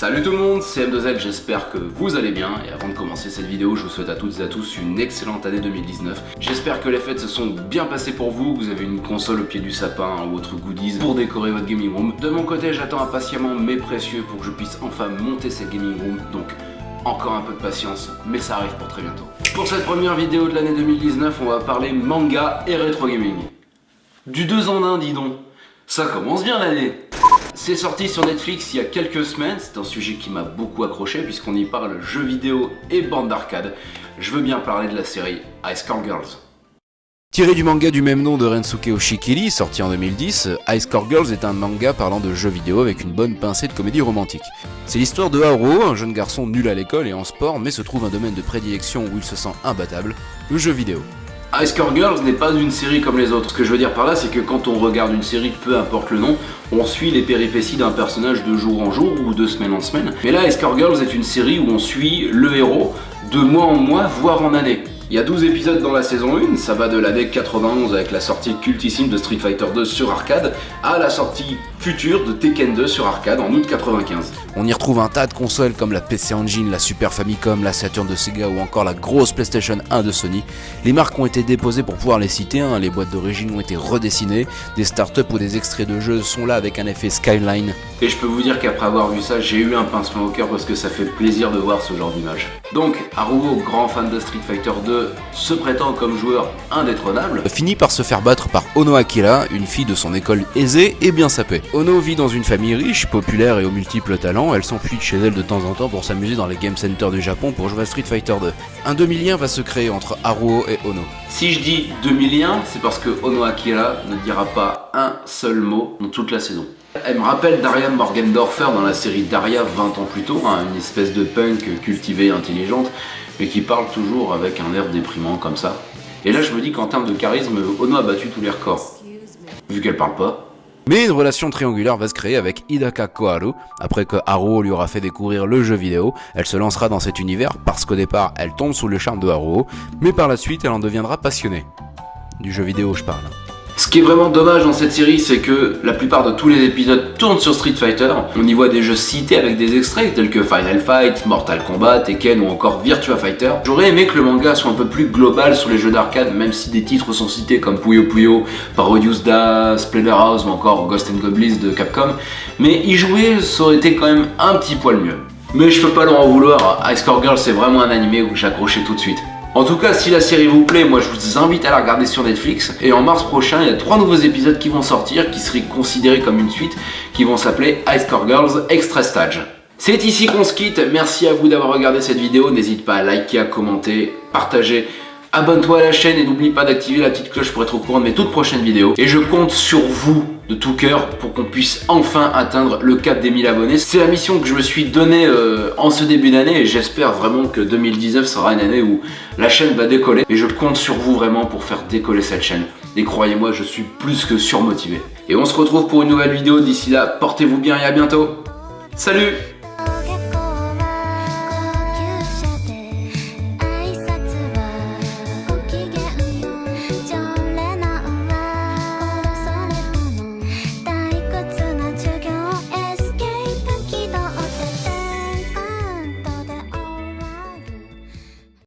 Salut tout le monde, c'est M2Z, j'espère que vous allez bien et avant de commencer cette vidéo, je vous souhaite à toutes et à tous une excellente année 2019. J'espère que les fêtes se sont bien passées pour vous, vous avez une console au pied du sapin ou autre goodies pour décorer votre gaming room. De mon côté, j'attends impatiemment mes précieux pour que je puisse enfin monter cette gaming room, donc encore un peu de patience, mais ça arrive pour très bientôt. Pour cette première vidéo de l'année 2019, on va parler manga et rétro gaming. Du 2 en 1, dis donc Ça commence bien l'année c'est sorti sur Netflix il y a quelques semaines, c'est un sujet qui m'a beaucoup accroché puisqu'on y parle jeux vidéo et bande d'arcade. Je veux bien parler de la série Ice Core Girls. Tiré du manga du même nom de Rensuke Oshikiri, sorti en 2010, Ice Core Girls est un manga parlant de jeux vidéo avec une bonne pincée de comédie romantique. C'est l'histoire de Haruo, un jeune garçon nul à l'école et en sport, mais se trouve un domaine de prédilection où il se sent imbattable, le jeu vidéo. Ice Core Girls n'est pas une série comme les autres. Ce que je veux dire par là, c'est que quand on regarde une série, peu importe le nom, on suit les péripéties d'un personnage de jour en jour ou de semaine en semaine. Mais là, Ice Core Girls est une série où on suit le héros de mois en mois, voire en année. Il y a 12 épisodes dans la saison 1, ça va de l'année 91 avec la sortie cultissime de Street Fighter 2 sur arcade à la sortie future de Tekken 2 sur arcade en août 95. On y retrouve un tas de consoles comme la PC Engine, la Super Famicom, la Saturn de Sega ou encore la grosse PlayStation 1 de Sony. Les marques ont été déposées pour pouvoir les citer, hein. les boîtes d'origine ont été redessinées, des startups ou des extraits de jeux sont là avec un effet skyline. Et je peux vous dire qu'après avoir vu ça, j'ai eu un pincement au cœur parce que ça fait plaisir de voir ce genre d'image. Donc, Haruo, grand fan de Street Fighter 2, se prétend comme joueur indétrônable, finit par se faire battre par Ono Akira, une fille de son école aisée et bien sapée. Ono vit dans une famille riche, populaire et aux multiples talents, elle s'enfuit chez elle de temps en temps pour s'amuser dans les game centers du Japon pour jouer à Street Fighter 2. Un demi-lien va se créer entre Haruo et Ono. Si je dis demi-lien, c'est parce que Ono Akira ne dira pas un seul mot dans toute la saison. Elle me rappelle Daria Morgendorfer dans la série Daria 20 ans plus tôt, hein, une espèce de punk cultivée et intelligente, mais qui parle toujours avec un air déprimant comme ça. Et là je me dis qu'en termes de charisme, Ono a battu tous les records. Vu qu'elle parle pas. Mais une relation triangulaire va se créer avec Hidaka Koharu. Après que Haruo lui aura fait découvrir le jeu vidéo, elle se lancera dans cet univers parce qu'au départ elle tombe sous le charme de Haruo, mais par la suite elle en deviendra passionnée. Du jeu vidéo je parle. Ce qui est vraiment dommage dans cette série, c'est que la plupart de tous les épisodes tournent sur Street Fighter. On y voit des jeux cités avec des extraits tels que Final Fight, Mortal Kombat, Tekken ou encore Virtua Fighter. J'aurais aimé que le manga soit un peu plus global sur les jeux d'arcade, même si des titres sont cités comme Puyo Puyo, Parodius Da, Splatterhouse ou encore Ghost and Goblins de Capcom. Mais y jouer, ça aurait été quand même un petit poil mieux. Mais je peux pas leur en vouloir, Ice Core Girl c'est vraiment un animé où j'accrochais tout de suite. En tout cas, si la série vous plaît, moi je vous invite à la regarder sur Netflix. Et en mars prochain, il y a trois nouveaux épisodes qui vont sortir, qui seraient considérés comme une suite, qui vont s'appeler Ice Core Girls Extra Stage. C'est ici qu'on se quitte, merci à vous d'avoir regardé cette vidéo, n'hésite pas à liker, à commenter, partager, abonne-toi à la chaîne et n'oublie pas d'activer la petite cloche pour être au courant de mes toutes prochaines vidéos. Et je compte sur vous de tout cœur pour qu'on puisse enfin atteindre le cap des 1000 abonnés. C'est la mission que je me suis donnée euh, en ce début d'année et j'espère vraiment que 2019 sera une année où la chaîne va décoller. Et je compte sur vous vraiment pour faire décoller cette chaîne. Et croyez-moi, je suis plus que surmotivé. Et on se retrouve pour une nouvelle vidéo. D'ici là, portez-vous bien et à bientôt. Salut